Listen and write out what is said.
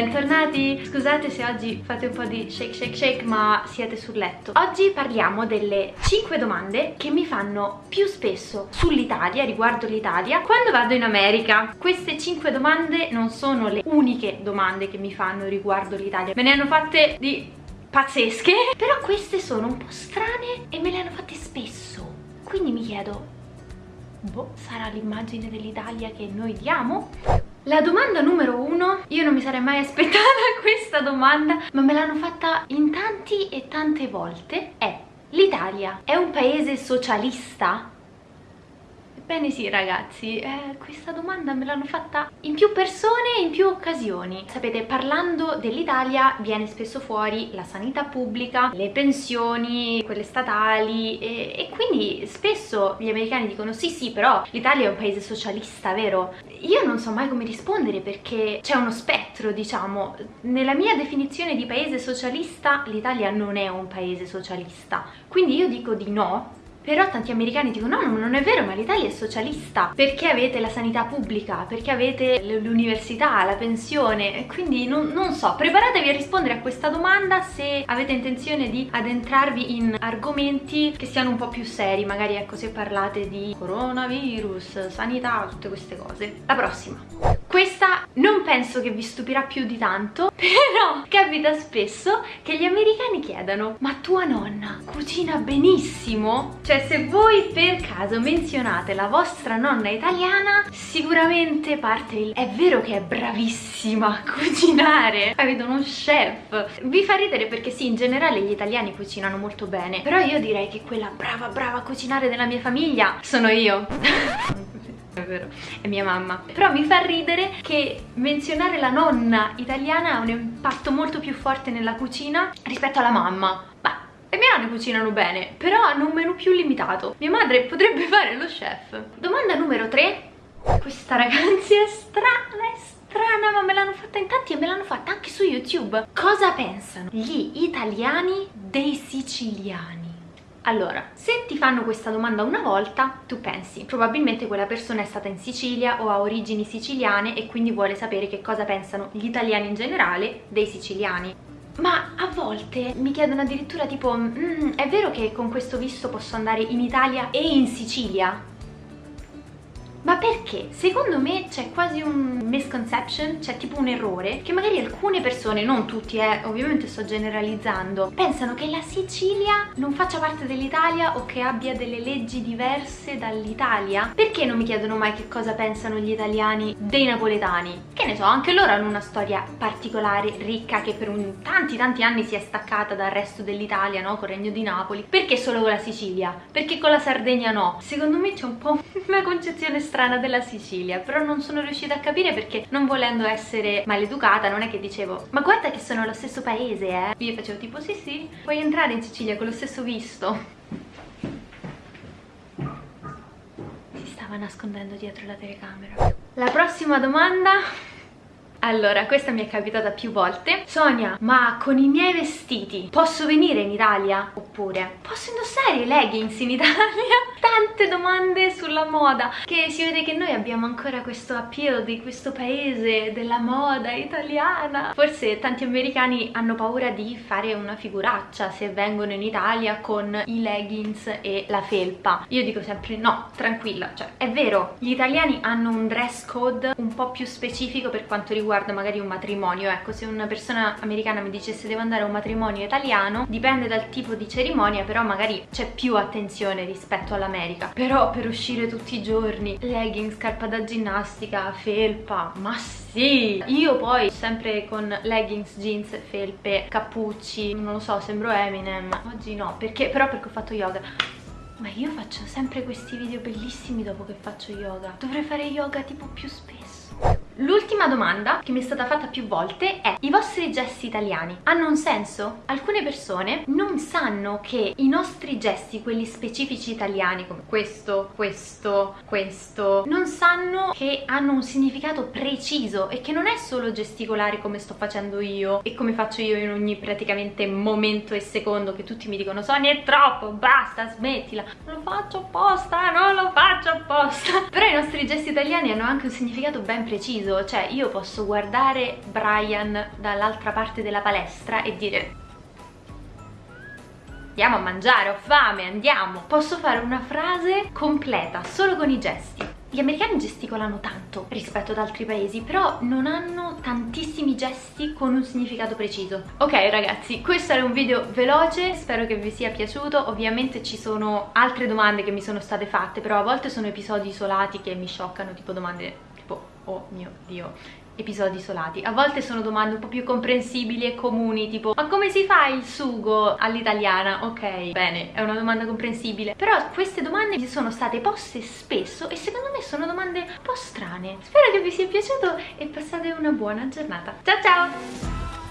bentornati! Scusate se oggi fate un po' di shake shake shake ma siete sul letto. Oggi parliamo delle 5 domande che mi fanno più spesso sull'Italia, riguardo l'Italia, quando vado in America. Queste 5 domande non sono le uniche domande che mi fanno riguardo l'Italia, me ne hanno fatte di pazzesche, però queste sono un po' strane e me le hanno fatte spesso. Quindi mi chiedo, boh, sarà l'immagine dell'Italia che noi diamo? La domanda numero uno, io non mi sarei mai aspettata questa domanda, ma me l'hanno fatta in tanti e tante volte, è l'Italia è un paese socialista? Ebbene sì ragazzi, eh, questa domanda me l'hanno fatta in più persone e in più occasioni. Sapete, parlando dell'Italia viene spesso fuori la sanità pubblica, le pensioni, quelle statali e, e quindi spesso gli americani dicono sì sì però l'Italia è un paese socialista, vero? Io non so mai come rispondere perché c'è uno spettro, diciamo. Nella mia definizione di paese socialista l'Italia non è un paese socialista. Quindi io dico di no, però tanti americani dicono no, non è vero, ma l'Italia è socialista. Perché avete la sanità pubblica? Perché avete l'università, la pensione? Quindi non, non so, preparatevi a rispondere a questa domanda se avete intenzione di addentrarvi in argomenti che siano un po' più seri. Magari ecco se parlate di coronavirus, sanità, tutte queste cose. La prossima. Questa non penso che vi stupirà più di tanto, però capita spesso che gli americani chiedano ma tua nonna cucina benissimo? Cioè se voi per caso menzionate la vostra nonna italiana, sicuramente parte il è vero che è bravissima a cucinare, avete uno chef. Vi fa ridere perché sì, in generale gli italiani cucinano molto bene, però io direi che quella brava brava a cucinare della mia famiglia sono io. è vero, è mia mamma. Però mi fa ridere che menzionare la nonna italiana ha un impatto molto più forte nella cucina rispetto alla mamma. Ma le mie nonne cucinano bene, però hanno un menù più limitato. Mia madre potrebbe fare lo chef. Domanda numero 3. Questa ragazzi è strana, è strana, ma me l'hanno fatta in tanti e me l'hanno fatta anche su YouTube. Cosa pensano gli italiani dei siciliani? Allora, se ti fanno questa domanda una volta, tu pensi, probabilmente quella persona è stata in Sicilia o ha origini siciliane e quindi vuole sapere che cosa pensano gli italiani in generale dei siciliani. Ma a volte mi chiedono addirittura tipo, mm, è vero che con questo visto posso andare in Italia e in Sicilia? Ma perché? Secondo me c'è quasi un misconception, c'è tipo un errore, che magari alcune persone, non tutti eh, ovviamente sto generalizzando, pensano che la Sicilia non faccia parte dell'Italia o che abbia delle leggi diverse dall'Italia. Perché non mi chiedono mai che cosa pensano gli italiani dei napoletani? Che ne so, anche loro hanno una storia particolare, ricca, che per un, tanti tanti anni si è staccata dal resto dell'Italia, no? Col Regno di Napoli. Perché solo con la Sicilia? Perché con la Sardegna no? Secondo me c'è un po' una concezione strana strana della Sicilia però non sono riuscita a capire perché non volendo essere maleducata non è che dicevo ma guarda che sono lo stesso paese eh io facevo tipo sì sì puoi entrare in Sicilia con lo stesso visto si stava nascondendo dietro la telecamera. La prossima domanda allora, questa mi è capitata più volte. Sonia, ma con i miei vestiti posso venire in Italia? Oppure, posso indossare i leggings in Italia? Tante domande sulla moda, che si vede che noi abbiamo ancora questo appeal di questo paese, della moda italiana. Forse tanti americani hanno paura di fare una figuraccia se vengono in Italia con i leggings e la felpa. Io dico sempre no, tranquilla, cioè è vero, gli italiani hanno un dress code un po' più specifico per quanto riguarda riguarda magari un matrimonio. Ecco se una persona americana mi dicesse devo andare a un matrimonio italiano dipende dal tipo di cerimonia però magari c'è più attenzione rispetto all'America. Però per uscire tutti i giorni leggings, scarpa da ginnastica, felpa ma sì! Io poi sempre con leggings, jeans, felpe, cappucci non lo so sembro Eminem. Oggi no perché però perché ho fatto yoga. Ma io faccio sempre questi video bellissimi dopo che faccio yoga. Dovrei fare yoga tipo più spesso L'ultima domanda che mi è stata fatta più volte è i vostri gesti italiani hanno un senso? Alcune persone non sanno che i nostri gesti, quelli specifici italiani come questo, questo, questo non sanno che hanno un significato preciso e che non è solo gesticolare come sto facendo io e come faccio io in ogni praticamente momento e secondo che tutti mi dicono Sonia è troppo, basta, smettila. Non lo faccio apposta, non lo faccio apposta. Però i nostri gesti italiani hanno anche un significato ben preciso preciso, cioè io posso guardare Brian dall'altra parte della palestra e dire andiamo a mangiare, ho fame, andiamo. Posso fare una frase completa solo con i gesti. Gli americani gesticolano tanto rispetto ad altri paesi, però non hanno tantissimi gesti con un significato preciso. Ok ragazzi, questo era un video veloce, spero che vi sia piaciuto. Ovviamente ci sono altre domande che mi sono state fatte, però a volte sono episodi isolati che mi scioccano, tipo domande oh mio Dio, episodi isolati. A volte sono domande un po' più comprensibili e comuni, tipo ma come si fa il sugo all'italiana? Ok, bene, è una domanda comprensibile. Però queste domande mi sono state poste spesso e secondo me sono domande un po' strane. Spero che vi sia piaciuto e passate una buona giornata. Ciao ciao!